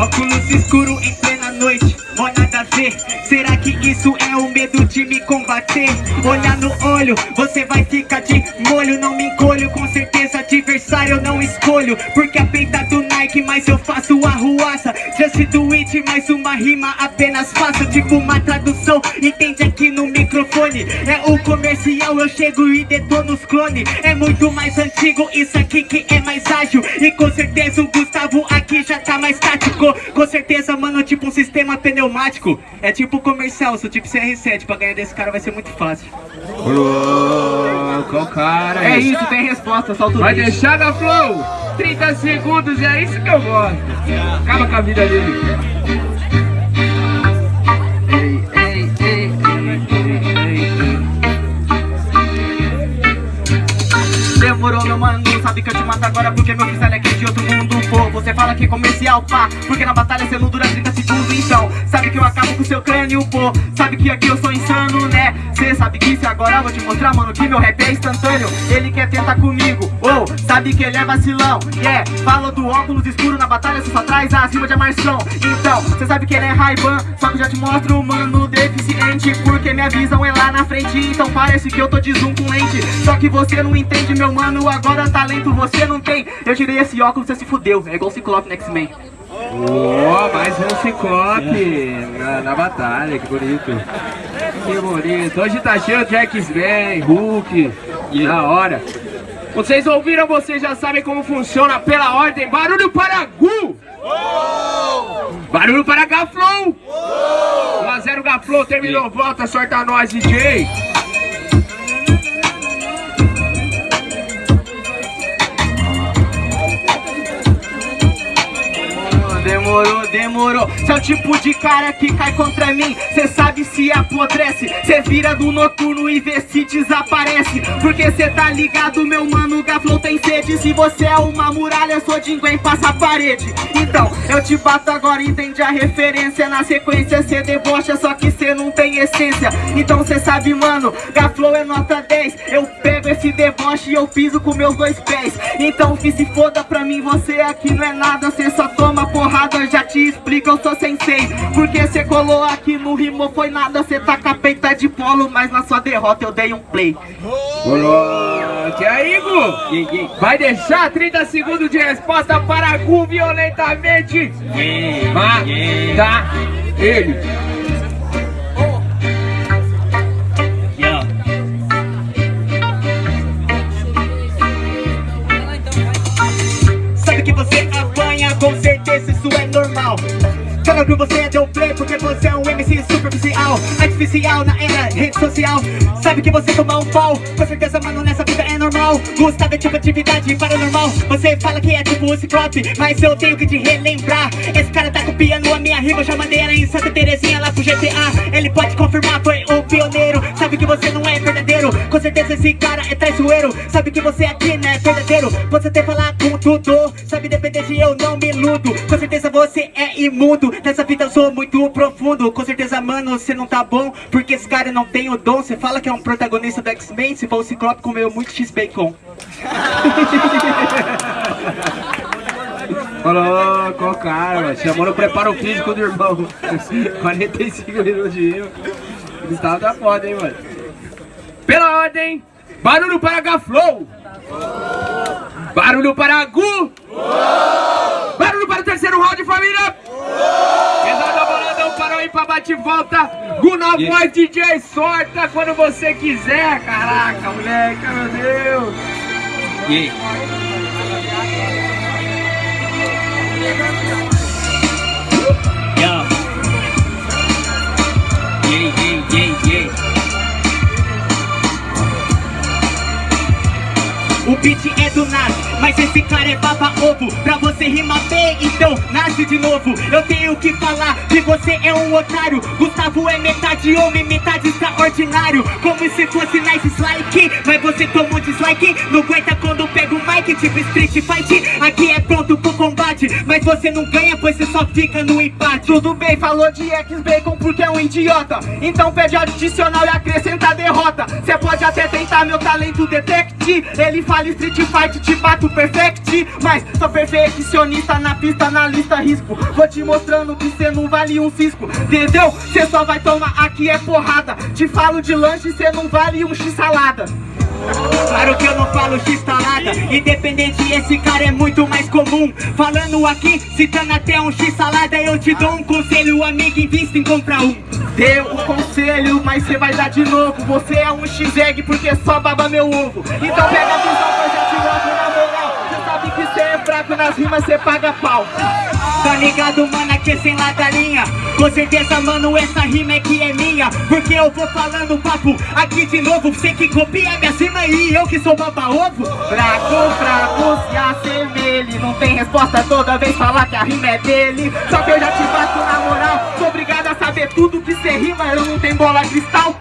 Óculos escuro em plena noite, ó nada a ver Será que isso é o medo de me combater? Olhar no olho, você vai ficar de molho. Não me encolho, com certeza adversário eu não escolho. Porque a peita do Nike, mas eu faço arruaça Just do it, mais uma rima apenas faço Tipo uma tradução, entende aqui no microfone É o comercial, eu chego e detono os clones É muito mais antigo, isso aqui que é mais ágil E com certeza o Gustavo aqui já tá mais tático Com certeza, mano, tipo um sistema pneumático É tipo comercial, sou tipo CR7 Pra ganhar desse cara vai ser muito fácil Louco, cara. É isso, tem resposta, solta o Vai bicho. deixar da Flow? 30 segundos, é isso que eu gosto. Acaba com a vida dele. Meu mano, sabe que eu te mato agora porque meu freestyle é aqui de outro mundo Pô, você fala que é comercial, pá, porque na batalha você não dura 30 segundos Então, sabe que eu acabo com seu crânio, pô, sabe que aqui eu sou insano, né? Cê sabe disso e agora eu vou te mostrar, mano, que meu rap é instantâneo. Ele quer tentar comigo, ou, sabe que ele é vacilão Yeah, fala do óculos escuro na batalha, você só traz a rima de amarção Então, cê sabe que ele é Ray-Ban, só que eu já te mostro, mano, deficiente Porque minha visão é lá na frente, então parece que eu tô de zoom com lente. Só que você não entende, meu mano, agora talento você não tem Eu tirei esse óculos, você se fudeu, é igual Ciclope no X-Men Ó, mais um ciclope na, na batalha, que bonito. Que bonito. Hoje tá cheio de X-Men, Hulk, da hora. Vocês ouviram, vocês já sabem como funciona pela ordem. Barulho para Gu! Barulho para Gaflow! 1x0 Gaflow, terminou, volta, sorta nós, DJ! Demorou, é o tipo de cara que cai contra mim Cê sabe se apodrece. Cê vira do noturno e vê se desaparece. Porque cê tá ligado, meu mano Gaflow tem sede. Se você é uma muralha, eu sou Jinguém, passa a parede. Então, eu te bato agora, entende a referência. Na sequência cê debocha, só que cê não tem essência. Então cê sabe, mano, Gaflow é nota 10 Eu pego esse deboche e eu piso com meus dois pés. Então que se foda pra mim, você aqui não é nada. Cê só toma porrada, já te explico, eu sou sensei. Porque cê colou aqui no rimou foi nada Cê tá com a peita de polo, mas na sua derrota eu dei um play Coloque aí, Gu! Vai deixar 30 segundos de resposta para Gu violentamente! Mata ele! Sabe que você apanha, com certeza isso é normal Fala que você deu Artificial na era rede social. Sabe que você toma um pau Com certeza, mano, nessa vida normal Gustavo é tipo atividade paranormal. Você fala que é tipo o Ciclope Mas eu tenho que te relembrar. Esse cara tá copiando a minha rima Já mandei ela em Santa Terezinha lá pro GTA Ele pode confirmar, foi o pioneiro. Sabe que você não é verdadeiro. Com certeza esse cara é traiçoeiro. Sabe que você aqui não é verdadeiro. Pode até falar com tudo. Sabe depender de eu não me iludo. Com certeza você é imundo. Nessa vida eu sou muito profundo. Com certeza mano você não tá bom Porque esse cara não tem o dom. Você fala que é um protagonista do X-Men. Se for o Ciclope comeu muito X-Bacon Colocou, cara, mano. chamou no preparo físico do irmão. 45 minutos de rima. Gustavo tá foda, hein, mano. Pela ordem, barulho para Gaflow. Barulho para Gu. Barulho para o terceiro round, família. Pesada boladão, parou aí pra bate e volta. Gu na voz, DJ, sorta quando você quiser. Caraca. O beat é do Nas, mas esse cara é baba ovo Pra você rimar bem, então nasce de novo. Eu tenho que falar que você é um otário. Gustavo é metade homem, metade extraordinário. Como se fosse nice dislike Mas você toma um dislike. Não aguenta quando pega o mic Tipo Street Fight. Aqui é pronto pro combate Mas você não ganha, pois você só fica no empate. Tudo bem, falou de X-Bacon porque é um idiota. Então pede adicional e acrescenta a derrota. Cê pode até tentar meu talento detect Ele fala Street Fight, te bato perfect. Mas só perfecciono Sionista na pista, na lista risco. Vou te mostrando que cê não vale um cisco Entendeu? Cê só vai tomar aqui é porrada. Te falo de lanche, cê não vale um x-salada Claro que eu não falo x-salada Independente, esse cara é muito mais comum. Falando aqui, citando até um x-salada Eu te dou um conselho, amigo, invista em comprar um. Deu o conselho, mas cê vai dar de novo. Você é um x-egg porque só baba meu ovo. Então pega a visão, fraco nas rimas, cê paga pau. Tá ligado, mano, aqui sem ladarinha Com certeza, mano, essa rima é que é minha. Porque eu vou falando papo aqui de novo. Você que copia minha cima e eu que sou baba-ovo Fraco, fraco, se assemelhe. Não tem resposta toda vez falar que a rima é dele. Só que eu já te bato na moral. Sou obrigado a saber tudo que cê rima. Eu não tenho bola cristal